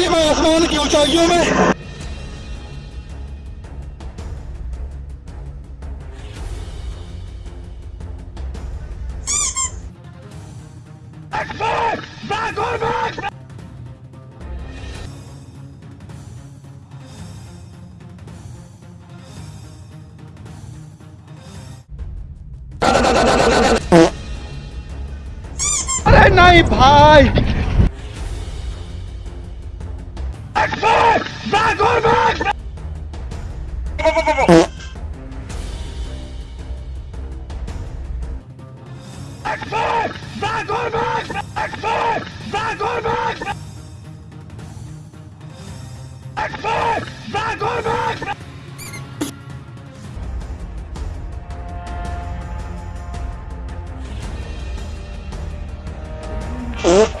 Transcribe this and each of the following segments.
सवारी मैं आसमान की ऊंचाइयों में। अरे नहीं भाई। Vai, vai, agora vai! Vai, agora vai! Vai, agora vai! Vai, agora vai! Oh.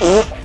yeah.